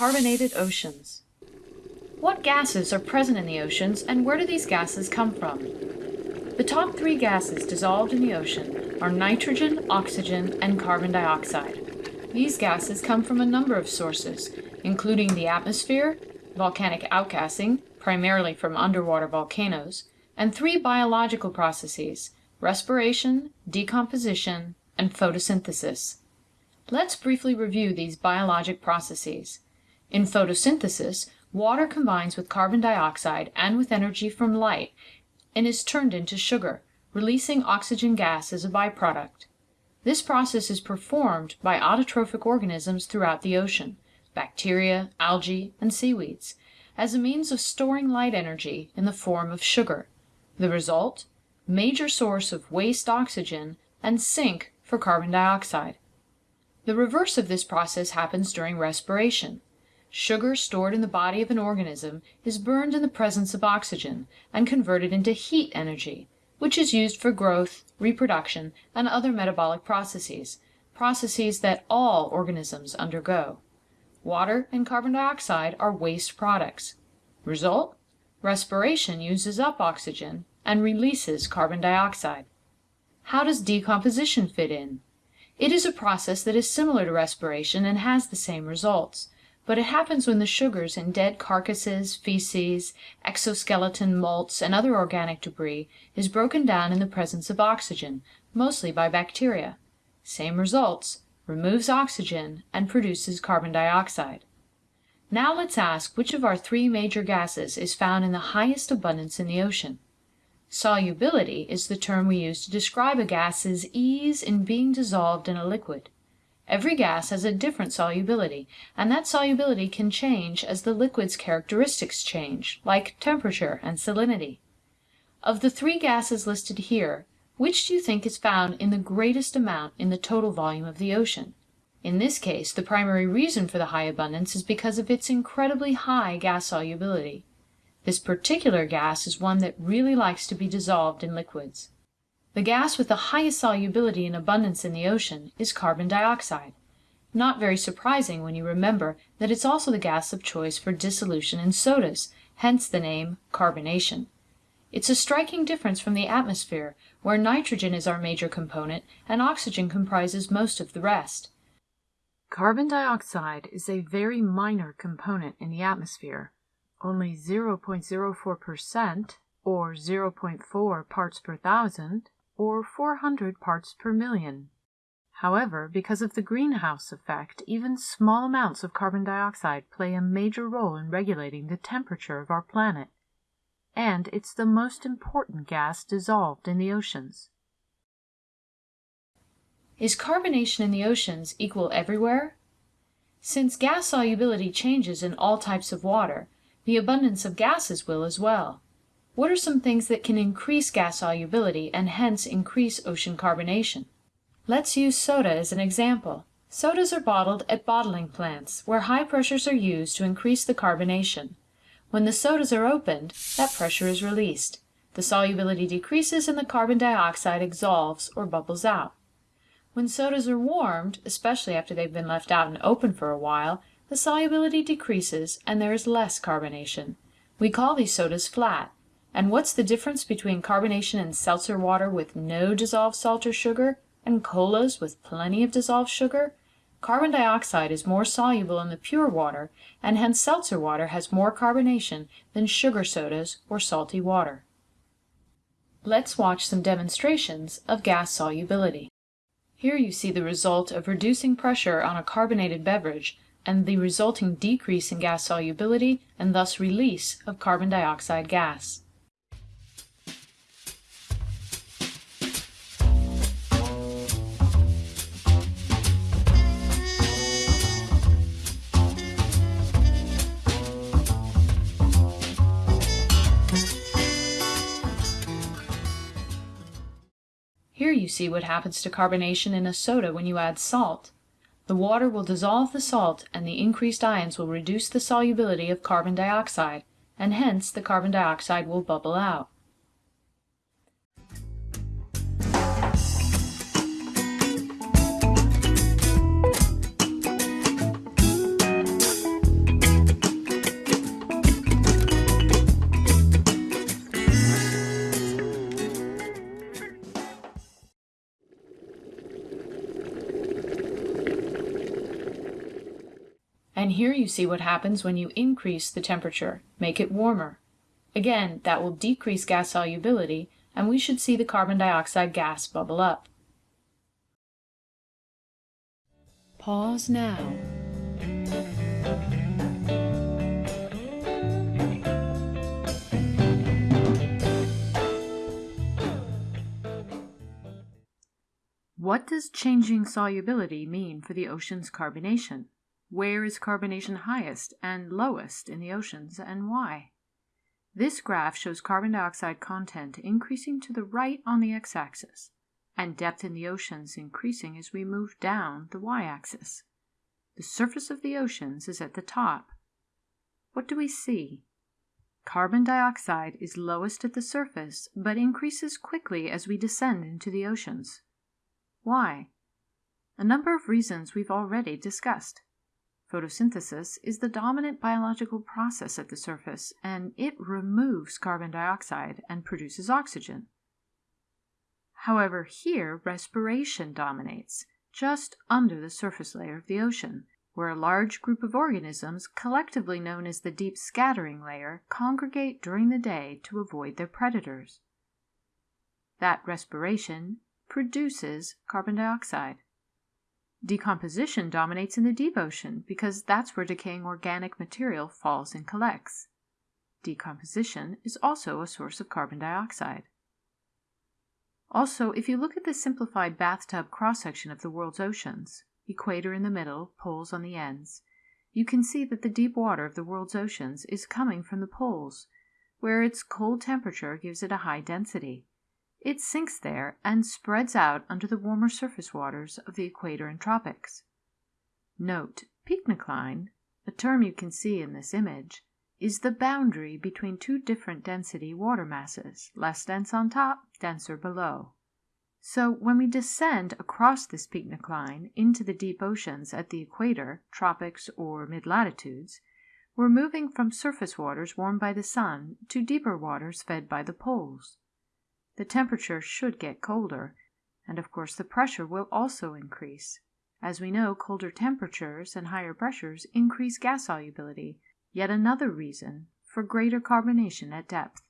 carbonated oceans. What gases are present in the oceans and where do these gases come from? The top three gases dissolved in the ocean are nitrogen, oxygen, and carbon dioxide. These gases come from a number of sources, including the atmosphere, volcanic outgassing, primarily from underwater volcanoes, and three biological processes, respiration, decomposition, and photosynthesis. Let's briefly review these biologic processes. In photosynthesis, water combines with carbon dioxide and with energy from light and is turned into sugar, releasing oxygen gas as a byproduct. This process is performed by autotrophic organisms throughout the ocean bacteria, algae, and seaweeds as a means of storing light energy in the form of sugar. The result? Major source of waste oxygen and sink for carbon dioxide. The reverse of this process happens during respiration. Sugar stored in the body of an organism is burned in the presence of oxygen and converted into heat energy, which is used for growth, reproduction, and other metabolic processes, processes that all organisms undergo. Water and carbon dioxide are waste products. Result? Respiration uses up oxygen and releases carbon dioxide. How does decomposition fit in? It is a process that is similar to respiration and has the same results but it happens when the sugars in dead carcasses, feces, exoskeleton molts, and other organic debris is broken down in the presence of oxygen, mostly by bacteria. Same results, removes oxygen and produces carbon dioxide. Now let's ask which of our three major gases is found in the highest abundance in the ocean. Solubility is the term we use to describe a gas's ease in being dissolved in a liquid. Every gas has a different solubility, and that solubility can change as the liquid's characteristics change, like temperature and salinity. Of the three gases listed here, which do you think is found in the greatest amount in the total volume of the ocean? In this case the primary reason for the high abundance is because of its incredibly high gas solubility. This particular gas is one that really likes to be dissolved in liquids. The gas with the highest solubility and abundance in the ocean is carbon dioxide, not very surprising when you remember that it's also the gas of choice for dissolution in sodas, hence the name carbonation. It's a striking difference from the atmosphere, where nitrogen is our major component and oxygen comprises most of the rest. Carbon dioxide is a very minor component in the atmosphere, only 0.04% or 0.4 parts per thousand or 400 parts per million. However, because of the greenhouse effect, even small amounts of carbon dioxide play a major role in regulating the temperature of our planet. And it's the most important gas dissolved in the oceans. Is carbonation in the oceans equal everywhere? Since gas solubility changes in all types of water, the abundance of gases will as well. What are some things that can increase gas solubility and hence increase ocean carbonation? Let's use soda as an example. Sodas are bottled at bottling plants, where high pressures are used to increase the carbonation. When the sodas are opened, that pressure is released. The solubility decreases and the carbon dioxide exsolves or bubbles out. When sodas are warmed, especially after they've been left out and open for a while, the solubility decreases and there is less carbonation. We call these sodas flat. And what's the difference between carbonation in seltzer water with no dissolved salt or sugar and colas with plenty of dissolved sugar? Carbon dioxide is more soluble in the pure water, and hence seltzer water has more carbonation than sugar sodas or salty water. Let's watch some demonstrations of gas solubility. Here you see the result of reducing pressure on a carbonated beverage and the resulting decrease in gas solubility and thus release of carbon dioxide gas. Here you see what happens to carbonation in a soda when you add salt. The water will dissolve the salt and the increased ions will reduce the solubility of carbon dioxide, and hence the carbon dioxide will bubble out. And here you see what happens when you increase the temperature, make it warmer. Again, that will decrease gas solubility, and we should see the carbon dioxide gas bubble up. Pause now. What does changing solubility mean for the ocean's carbonation? Where is carbonation highest and lowest in the oceans and why? This graph shows carbon dioxide content increasing to the right on the x-axis and depth in the oceans increasing as we move down the y-axis. The surface of the oceans is at the top. What do we see? Carbon dioxide is lowest at the surface but increases quickly as we descend into the oceans. Why? A number of reasons we've already discussed. Photosynthesis is the dominant biological process at the surface, and it removes carbon dioxide and produces oxygen. However, here respiration dominates, just under the surface layer of the ocean, where a large group of organisms, collectively known as the deep scattering layer, congregate during the day to avoid their predators. That respiration produces carbon dioxide. Decomposition dominates in the deep ocean because that's where decaying organic material falls and collects. Decomposition is also a source of carbon dioxide. Also, if you look at the simplified bathtub cross-section of the world's oceans, equator in the middle, poles on the ends, you can see that the deep water of the world's oceans is coming from the poles, where its cold temperature gives it a high density. It sinks there and spreads out under the warmer surface waters of the equator and tropics. Note, pycnocline, a term you can see in this image, is the boundary between two different density water masses, less dense on top, denser below. So when we descend across this pycnocline into the deep oceans at the equator, tropics, or mid latitudes, we're moving from surface waters warmed by the sun to deeper waters fed by the poles the temperature should get colder, and of course the pressure will also increase. As we know, colder temperatures and higher pressures increase gas solubility, yet another reason for greater carbonation at depth.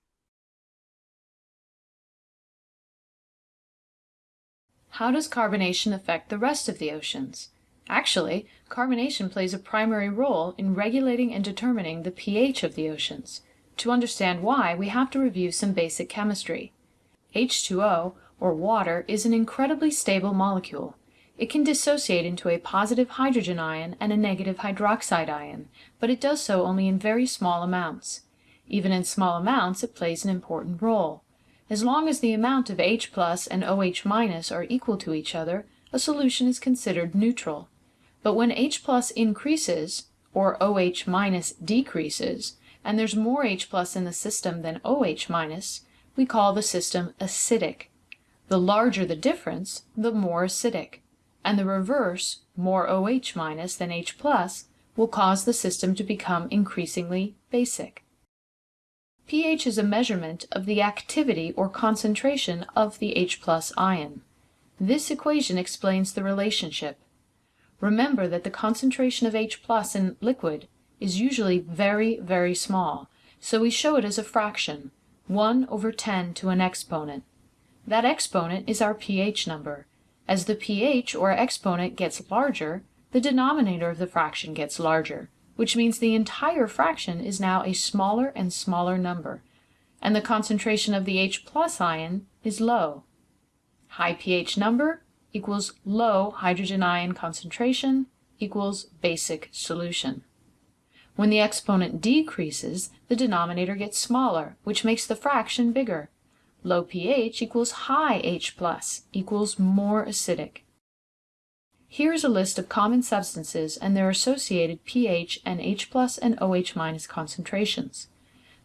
How does carbonation affect the rest of the oceans? Actually, carbonation plays a primary role in regulating and determining the pH of the oceans. To understand why, we have to review some basic chemistry. H2O, or water, is an incredibly stable molecule. It can dissociate into a positive hydrogen ion and a negative hydroxide ion, but it does so only in very small amounts. Even in small amounts it plays an important role. As long as the amount of H plus and OH minus are equal to each other, a solution is considered neutral. But when H plus increases, or OH minus decreases, and there's more H plus in the system than OH minus, we call the system acidic. The larger the difference, the more acidic, and the reverse, more OH minus than H plus, will cause the system to become increasingly basic. pH is a measurement of the activity or concentration of the H plus ion. This equation explains the relationship. Remember that the concentration of H plus in liquid is usually very, very small, so we show it as a fraction, 1 over 10 to an exponent. That exponent is our pH number. As the pH or exponent gets larger, the denominator of the fraction gets larger, which means the entire fraction is now a smaller and smaller number, and the concentration of the H plus ion is low. High pH number equals low hydrogen ion concentration equals basic solution. When the exponent decreases, the denominator gets smaller, which makes the fraction bigger. Low pH equals high H plus equals more acidic. Here is a list of common substances and their associated pH and H plus and OH minus concentrations.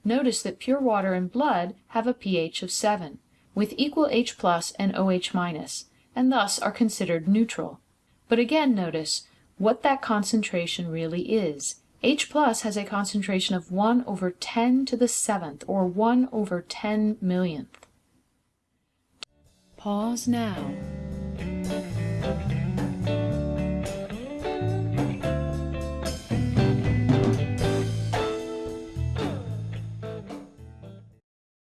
Notice that pure water and blood have a pH of 7, with equal H plus and OH minus, and thus are considered neutral. But again notice what that concentration really is. H plus has a concentration of 1 over 10 to the 7th, or 1 over 10 millionth. Pause now.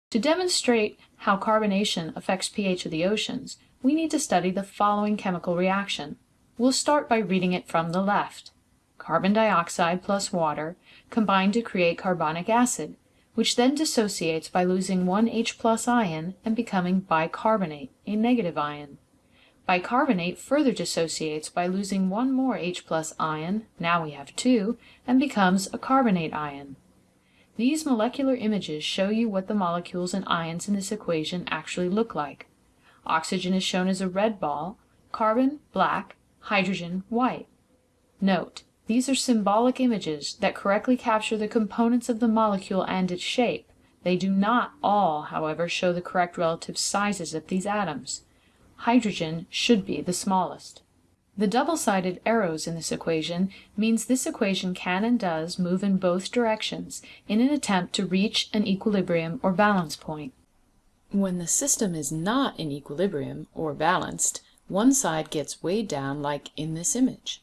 To demonstrate how carbonation affects pH of the oceans, we need to study the following chemical reaction. We'll start by reading it from the left. Carbon dioxide plus water combine to create carbonic acid, which then dissociates by losing one H plus ion and becoming bicarbonate, a negative ion. Bicarbonate further dissociates by losing one more H plus ion, now we have two, and becomes a carbonate ion. These molecular images show you what the molecules and ions in this equation actually look like. Oxygen is shown as a red ball, carbon black, hydrogen white. Note, these are symbolic images that correctly capture the components of the molecule and its shape. They do not all, however, show the correct relative sizes of these atoms. Hydrogen should be the smallest. The double-sided arrows in this equation means this equation can and does move in both directions in an attempt to reach an equilibrium or balance point. When the system is not in equilibrium or balanced, one side gets weighed down like in this image.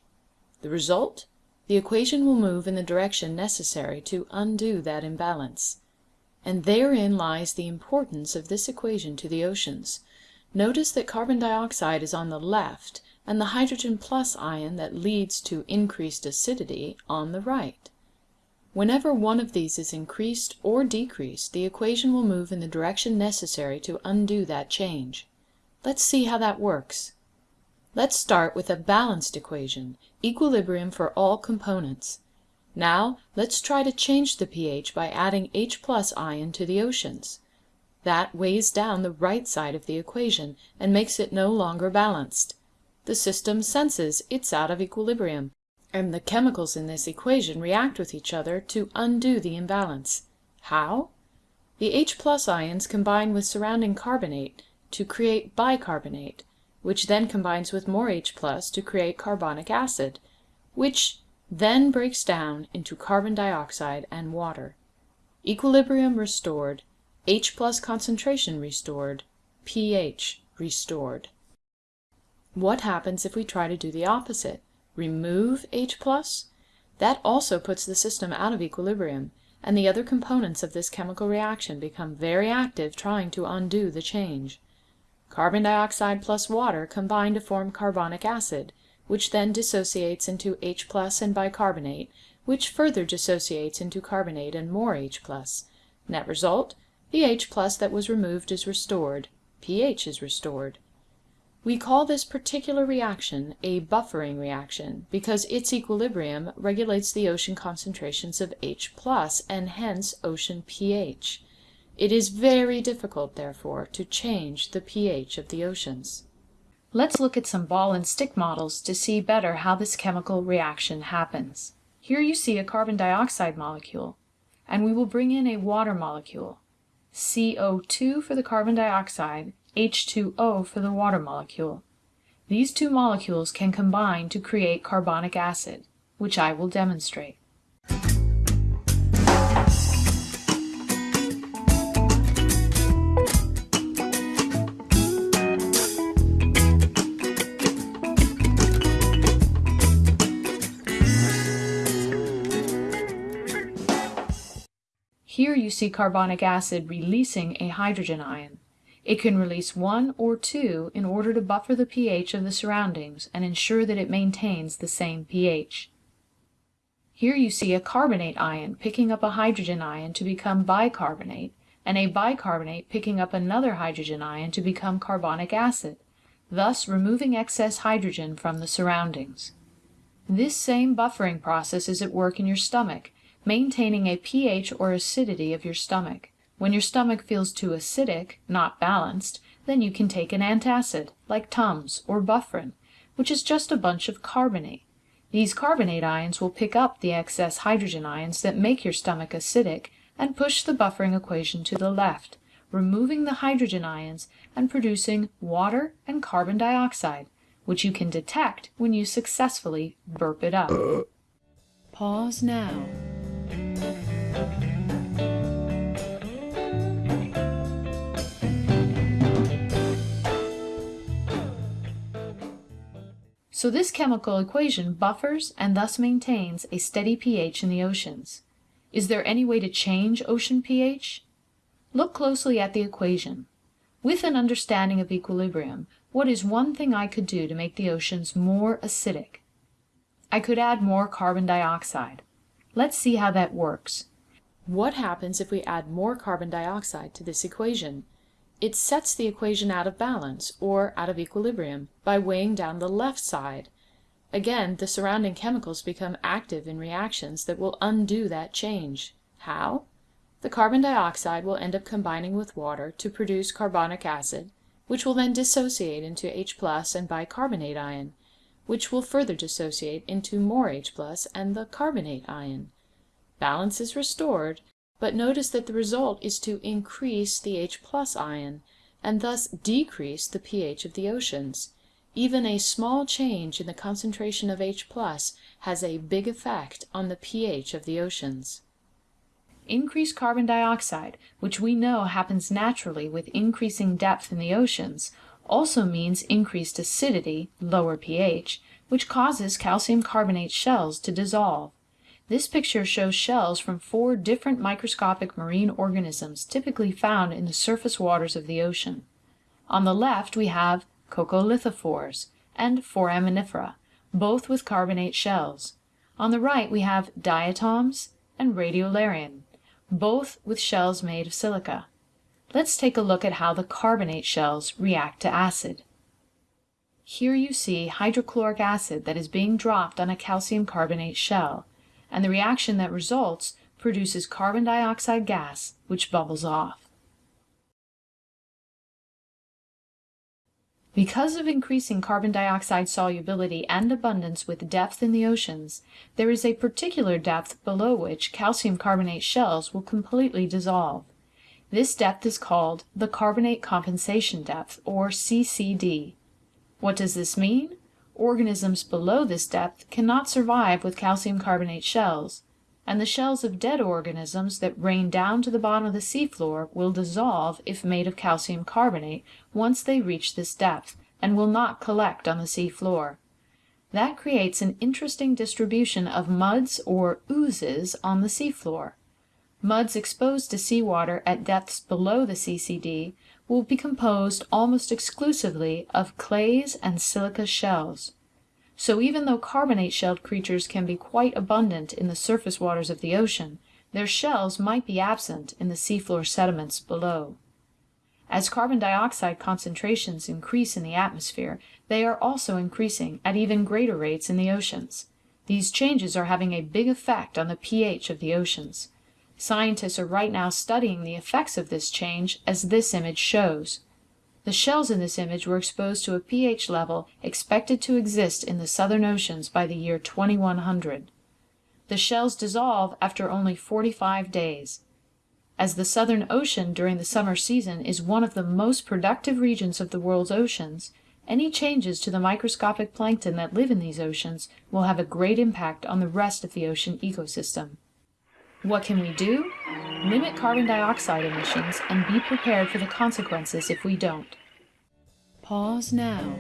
The result? The equation will move in the direction necessary to undo that imbalance. And therein lies the importance of this equation to the oceans. Notice that carbon dioxide is on the left and the hydrogen plus ion that leads to increased acidity on the right. Whenever one of these is increased or decreased, the equation will move in the direction necessary to undo that change. Let's see how that works. Let's start with a balanced equation, equilibrium for all components. Now let's try to change the pH by adding H plus ion to the oceans. That weighs down the right side of the equation and makes it no longer balanced. The system senses it's out of equilibrium, and the chemicals in this equation react with each other to undo the imbalance. How? The H plus ions combine with surrounding carbonate to create bicarbonate, which then combines with more H plus to create carbonic acid, which then breaks down into carbon dioxide and water. Equilibrium restored, H plus concentration restored, pH restored. What happens if we try to do the opposite? Remove H plus? That also puts the system out of equilibrium, and the other components of this chemical reaction become very active trying to undo the change. Carbon dioxide plus water combine to form carbonic acid, which then dissociates into H plus and bicarbonate, which further dissociates into carbonate and more H plus. Net result, the H plus that was removed is restored, pH is restored. We call this particular reaction a buffering reaction because its equilibrium regulates the ocean concentrations of H plus and hence ocean pH. It is very difficult, therefore, to change the pH of the oceans. Let's look at some ball and stick models to see better how this chemical reaction happens. Here you see a carbon dioxide molecule, and we will bring in a water molecule, CO2 for the carbon dioxide, H2O for the water molecule. These two molecules can combine to create carbonic acid, which I will demonstrate. You see carbonic acid releasing a hydrogen ion. It can release one or two in order to buffer the pH of the surroundings and ensure that it maintains the same pH. Here you see a carbonate ion picking up a hydrogen ion to become bicarbonate, and a bicarbonate picking up another hydrogen ion to become carbonic acid, thus removing excess hydrogen from the surroundings. This same buffering process is at work in your stomach, maintaining a pH or acidity of your stomach. When your stomach feels too acidic, not balanced, then you can take an antacid, like Tums or Bufferin, which is just a bunch of carbonate. These carbonate ions will pick up the excess hydrogen ions that make your stomach acidic and push the buffering equation to the left, removing the hydrogen ions and producing water and carbon dioxide, which you can detect when you successfully burp it up. Pause now. So this chemical equation buffers and thus maintains a steady pH in the oceans. Is there any way to change ocean pH? Look closely at the equation. With an understanding of equilibrium, what is one thing I could do to make the oceans more acidic? I could add more carbon dioxide. Let's see how that works. What happens if we add more carbon dioxide to this equation? It sets the equation out of balance, or out of equilibrium, by weighing down the left side. Again, the surrounding chemicals become active in reactions that will undo that change. How? The carbon dioxide will end up combining with water to produce carbonic acid, which will then dissociate into H and bicarbonate ion, which will further dissociate into more H and the carbonate ion. Balance is restored, but notice that the result is to increase the H plus ion, and thus decrease the pH of the oceans. Even a small change in the concentration of H plus has a big effect on the pH of the oceans increased carbon dioxide, which we know happens naturally with increasing depth in the oceans, also means increased acidity, lower pH, which causes calcium carbonate shells to dissolve. This picture shows shells from four different microscopic marine organisms typically found in the surface waters of the ocean. On the left we have coccolithophores and foraminifera, both with carbonate shells. On the right we have diatoms and radiolarian, both with shells made of silica. Let's take a look at how the carbonate shells react to acid. Here you see hydrochloric acid that is being dropped on a calcium carbonate shell, and the reaction that results produces carbon dioxide gas, which bubbles off. Because of increasing carbon dioxide solubility and abundance with depth in the oceans, there is a particular depth below which calcium carbonate shells will completely dissolve. This depth is called the carbonate compensation depth, or CCD. What does this mean? Organisms below this depth cannot survive with calcium carbonate shells, and the shells of dead organisms that rain down to the bottom of the seafloor will dissolve if made of calcium carbonate once they reach this depth, and will not collect on the seafloor. That creates an interesting distribution of muds or oozes on the seafloor. Muds exposed to seawater at depths below the CCD will be composed almost exclusively of clays and silica shells. So even though carbonate-shelled creatures can be quite abundant in the surface waters of the ocean, their shells might be absent in the seafloor sediments below. As carbon dioxide concentrations increase in the atmosphere, they are also increasing at even greater rates in the oceans. These changes are having a big effect on the pH of the oceans. Scientists are right now studying the effects of this change as this image shows. The shells in this image were exposed to a pH level expected to exist in the southern oceans by the year 2100. The shells dissolve after only 45 days. As the Southern Ocean during the summer season is one of the most productive regions of the world's oceans, any changes to the microscopic plankton that live in these oceans will have a great impact on the rest of the ocean ecosystem. What can we do? Limit carbon dioxide emissions and be prepared for the consequences if we don't. Pause now.